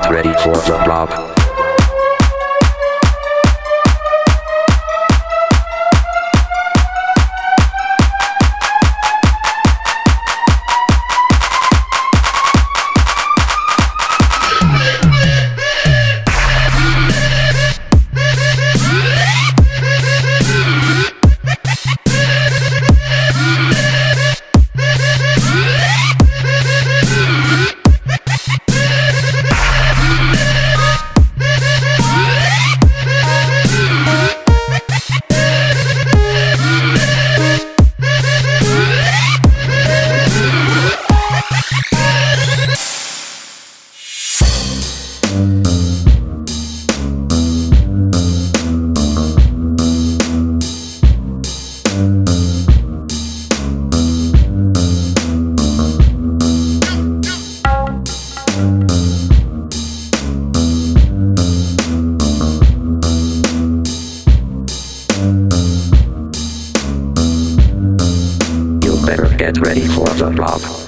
Get ready for the drop. Get ready for the drop.